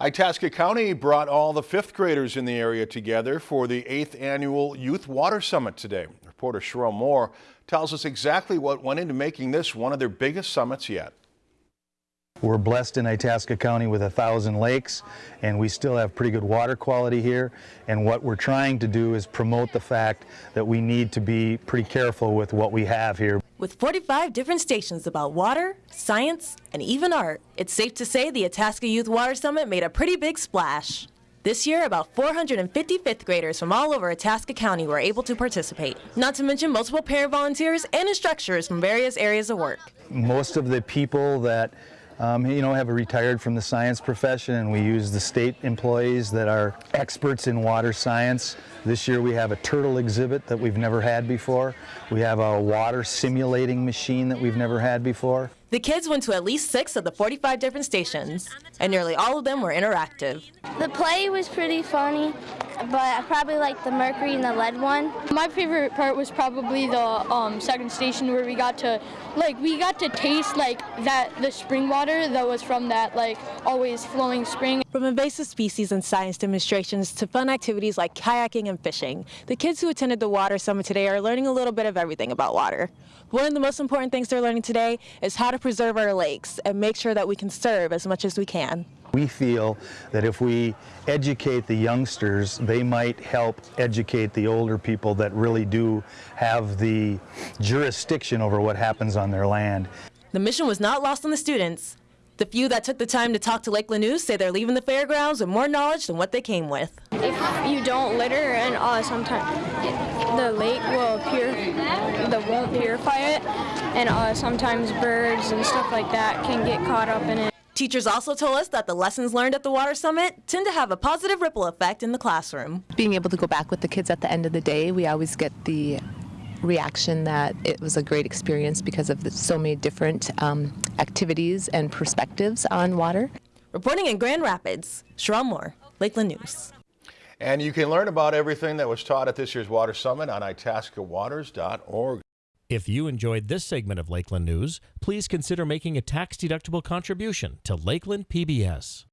Itasca County brought all the fifth graders in the area together for the eighth annual Youth Water Summit today. Reporter Sherelle Moore tells us exactly what went into making this one of their biggest summits yet. We're blessed in Itasca County with a thousand lakes and we still have pretty good water quality here and what we're trying to do is promote the fact that we need to be pretty careful with what we have here. With 45 different stations about water, science, and even art, it's safe to say the Itasca Youth Water Summit made a pretty big splash. This year, about 450 fifth graders from all over Itasca County were able to participate, not to mention multiple parent volunteers and instructors from various areas of work. Most of the people that um, you know, have retired from the science profession and we use the state employees that are experts in water science. This year we have a turtle exhibit that we've never had before. We have a water simulating machine that we've never had before. The kids went to at least six of the 45 different stations, and nearly all of them were interactive. The play was pretty funny, but I probably like the mercury and the lead one. My favorite part was probably the um, second station where we got to, like, we got to taste like that the spring water that was from that like always flowing spring. From invasive species and science demonstrations to fun activities like kayaking and fishing, the kids who attended the Water Summit today are learning a little bit of everything about water. One of the most important things they're learning today is how to preserve our lakes and make sure that we can conserve as much as we can. We feel that if we educate the youngsters, they might help educate the older people that really do have the jurisdiction over what happens on their land. The mission was not lost on the students. The few that took the time to talk to Lakeland News say they're leaving the fairgrounds with more knowledge than what they came with. If you don't litter and uh, sometimes the lake will pure, the won't purify it, and uh, sometimes birds and stuff like that can get caught up in it. Teachers also told us that the lessons learned at the Water Summit tend to have a positive ripple effect in the classroom. Being able to go back with the kids at the end of the day, we always get the reaction that it was a great experience because of the, so many different um, activities and perspectives on water. Reporting in Grand Rapids, Sherelle Moore, Lakeland News. And you can learn about everything that was taught at this year's Water Summit on itascawaters.org. If you enjoyed this segment of Lakeland News, please consider making a tax-deductible contribution to Lakeland PBS.